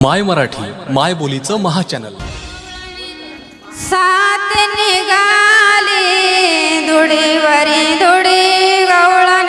माय मराठी माय बोलीचं महाचॅनल. सात निघाले धुडीवरी धुडी गवळा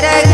para